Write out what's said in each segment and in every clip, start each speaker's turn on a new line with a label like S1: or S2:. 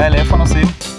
S1: geil, hè, van ons zien.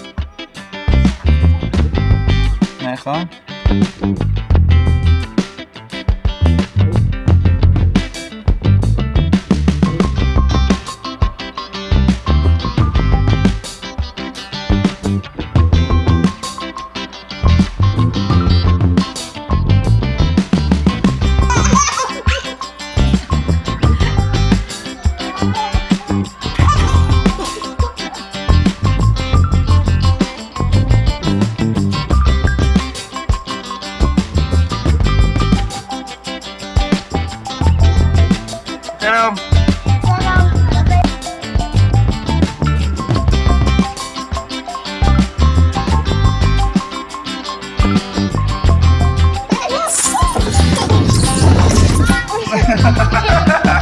S1: ha ha ha